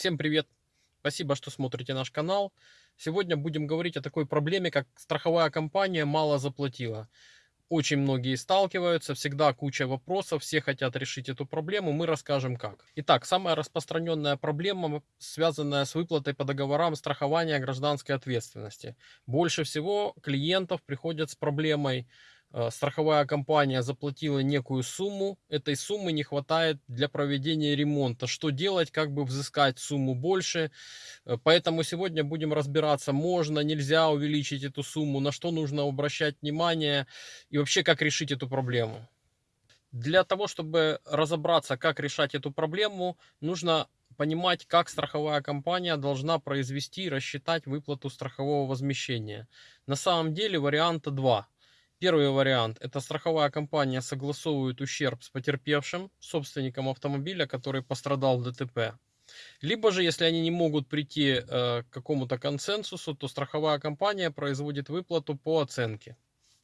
Всем привет! Спасибо, что смотрите наш канал. Сегодня будем говорить о такой проблеме, как страховая компания мало заплатила. Очень многие сталкиваются, всегда куча вопросов, все хотят решить эту проблему, мы расскажем как. Итак, самая распространенная проблема, связанная с выплатой по договорам страхования гражданской ответственности. Больше всего клиентов приходят с проблемой страховая компания заплатила некую сумму, этой суммы не хватает для проведения ремонта. Что делать, как бы взыскать сумму больше. Э, поэтому сегодня будем разбираться, можно, нельзя увеличить эту сумму, на что нужно обращать внимание и вообще как решить эту проблему. Для того, чтобы разобраться, как решать эту проблему, нужно понимать, как страховая компания должна произвести и рассчитать выплату страхового возмещения. На самом деле варианта два – Первый вариант – это страховая компания согласовывает ущерб с потерпевшим, собственником автомобиля, который пострадал в ДТП. Либо же, если они не могут прийти э, к какому-то консенсусу, то страховая компания производит выплату по оценке.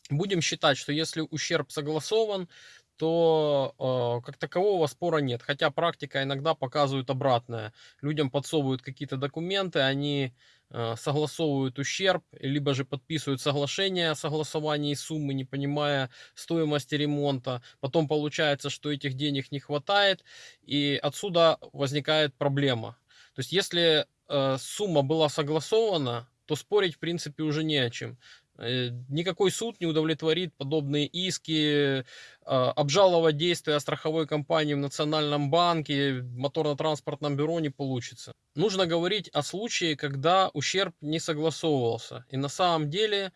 Будем считать, что если ущерб согласован, то э, как такового спора нет. Хотя практика иногда показывает обратное. Людям подсовывают какие-то документы, они э, согласовывают ущерб, либо же подписывают соглашение о согласовании суммы, не понимая стоимости ремонта. Потом получается, что этих денег не хватает, и отсюда возникает проблема. То есть если э, сумма была согласована, то спорить в принципе уже не о чем. Э, никакой суд не удовлетворит подобные иски, а, обжаловать действия страховой компании в Национальном банке, моторно-транспортном бюро не получится. Нужно говорить о случае, когда ущерб не согласовывался. И на самом деле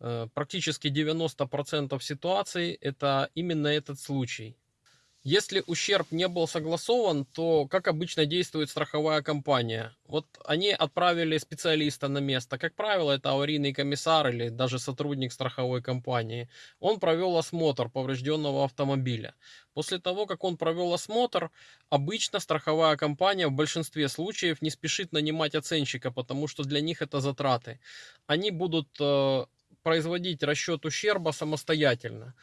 э, практически 90% ситуаций это именно этот случай. Если ущерб не был согласован, то как обычно действует страховая компания? Вот они отправили специалиста на место. Как правило, это аварийный комиссар или даже сотрудник страховой компании. Он провел осмотр поврежденного автомобиля. После того, как он провел осмотр, обычно страховая компания в большинстве случаев не спешит нанимать оценщика, потому что для них это затраты. Они будут э, производить расчет ущерба самостоятельно.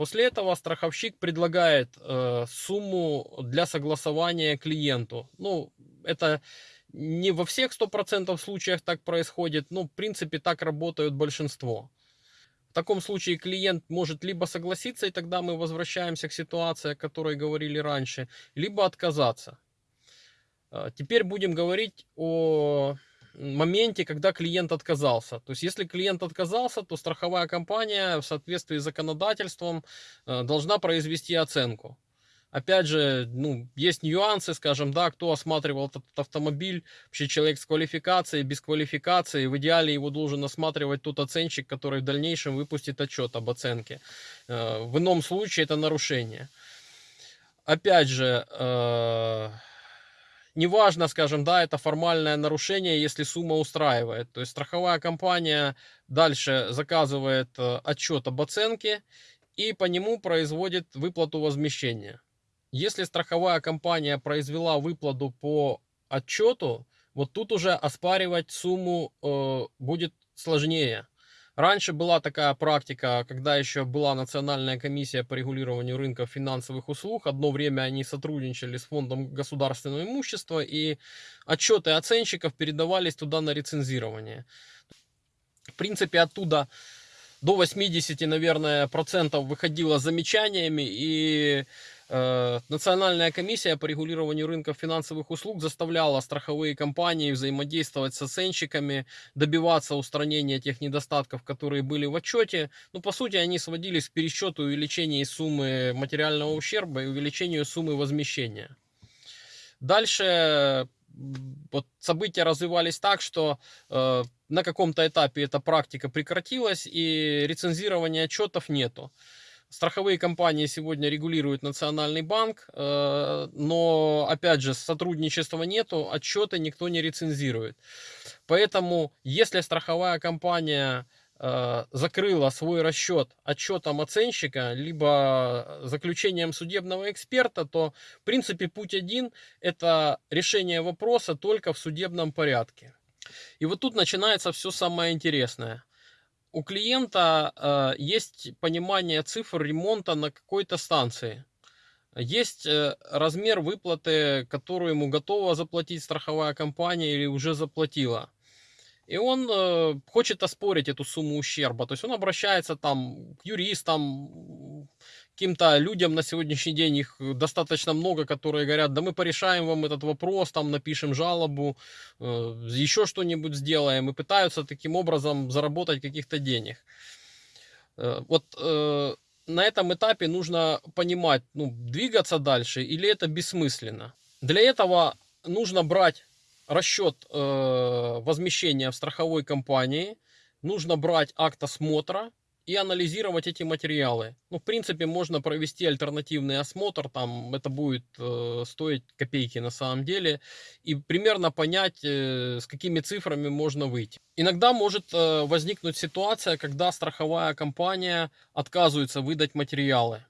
После этого страховщик предлагает э, сумму для согласования клиенту. Ну, это не во всех 100% случаях так происходит, но в принципе так работают большинство. В таком случае клиент может либо согласиться, и тогда мы возвращаемся к ситуации, о которой говорили раньше, либо отказаться. Э, теперь будем говорить о моменте, когда клиент отказался. То есть, если клиент отказался, то страховая компания в соответствии с законодательством э, должна произвести оценку. Опять же, ну, есть нюансы, скажем, да, кто осматривал этот автомобиль, вообще человек с квалификацией, без квалификации, в идеале его должен осматривать тот оценщик, который в дальнейшем выпустит отчет об оценке. Э, в ином случае это нарушение. Опять же, э, неважно, скажем, да, это формальное нарушение, если сумма устраивает. То есть страховая компания дальше заказывает э, отчет об оценке и по нему производит выплату возмещения. Если страховая компания произвела выплату по отчету, вот тут уже оспаривать сумму э, будет сложнее. Раньше была такая практика, когда еще была Национальная комиссия по регулированию рынка финансовых услуг. Одно время они сотрудничали с Фондом государственного имущества, и отчеты оценщиков передавались туда на рецензирование. В принципе, оттуда до 80, наверное, процентов выходило замечаниями, и Национальная комиссия по регулированию рынков финансовых услуг заставляла страховые компании взаимодействовать с оценщиками, добиваться устранения тех недостатков, которые были в отчете. Ну, по сути, они сводились к пересчету увеличения суммы материального ущерба и увеличению суммы возмещения. Дальше вот события развивались так, что э, на каком-то этапе эта практика прекратилась и рецензирования отчетов нету. Страховые компании сегодня регулирует Национальный банк, э, но, опять же, сотрудничества нету, отчеты никто не рецензирует. Поэтому, если страховая компания э, закрыла свой расчет отчетом оценщика, либо заключением судебного эксперта, то, в принципе, путь один – это решение вопроса только в судебном порядке. И вот тут начинается все самое интересное у клиента э, есть понимание цифр ремонта на какой-то станции. Есть э, размер выплаты, которую ему готова заплатить страховая компания или уже заплатила. И он э, хочет оспорить эту сумму ущерба. То есть он обращается там к юристам, каким-то людям на сегодняшний день, их достаточно много, которые говорят, да мы порешаем вам этот вопрос, там напишем жалобу, э, еще что-нибудь сделаем. И пытаются таким образом заработать каких-то денег. Э, вот э, на этом этапе нужно понимать, ну, двигаться дальше или это бессмысленно. Для этого нужно брать расчет возмещения в страховой компании, нужно брать акт осмотра и анализировать эти материалы. Ну, в принципе, можно провести альтернативный осмотр, там это будет э, стоить копейки на самом деле, и примерно понять, э, с какими цифрами можно выйти. Иногда может э, возникнуть ситуация, когда страховая компания отказывается выдать материалы.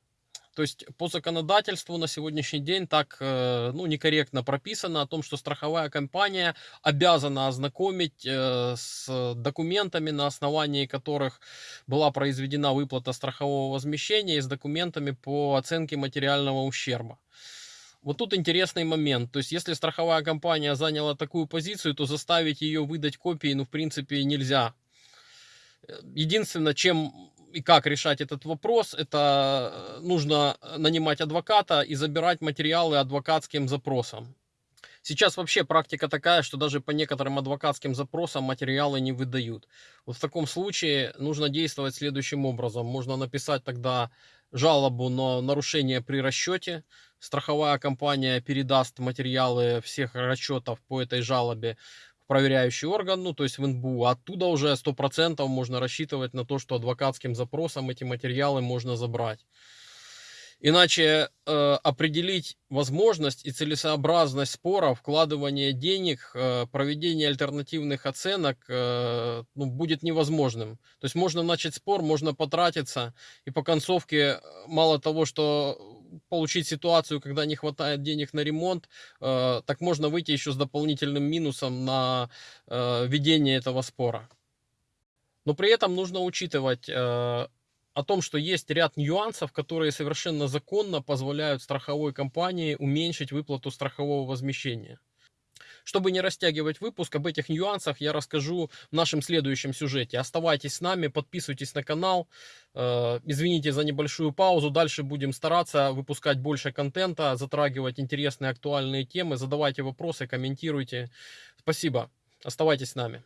То есть по законодательству на сегодняшний день так э, ну, некорректно прописано о том, что страховая компания обязана ознакомить э, с документами, на основании которых была произведена выплата страхового возмещения и с документами по оценке материального ущерба. Вот тут интересный момент. То есть, если страховая компания заняла такую позицию, то заставить ее выдать копии, ну, в принципе, нельзя. Э, единственное, чем и как решать этот вопрос, это э, нужно нанимать адвоката и забирать материалы адвокатским запросом. Сейчас вообще практика такая, что даже по некоторым адвокатским запросам материалы не выдают. Вот в таком случае нужно действовать следующим образом. Можно написать тогда жалобу на нарушение при расчете. Страховая компания передаст материалы всех расчетов по этой жалобе проверяющий орган, ну то есть в НБУ. Оттуда уже 100% можно рассчитывать на то, что адвокатским запросом эти материалы можно забрать. Иначе э, определить возможность и целесообразность спора, вкладывание денег, э, проведение альтернативных оценок э, ну, будет невозможным. То есть можно начать спор, можно потратиться, и по концовке э, мало того, что получить ситуацию, когда не хватает денег на ремонт, э, так можно выйти еще с дополнительным минусом на э, ведение этого спора. Но при этом нужно учитывать э, о том, что есть ряд нюансов, которые совершенно законно позволяют страховой компании уменьшить выплату страхового возмещения. Чтобы не растягивать выпуск, об этих нюансах я расскажу в нашем следующем сюжете. Оставайтесь с нами, подписывайтесь на канал. Э, извините за небольшую паузу. Дальше будем стараться выпускать больше контента, затрагивать интересные актуальные темы. Задавайте вопросы, комментируйте. Спасибо. Оставайтесь с нами.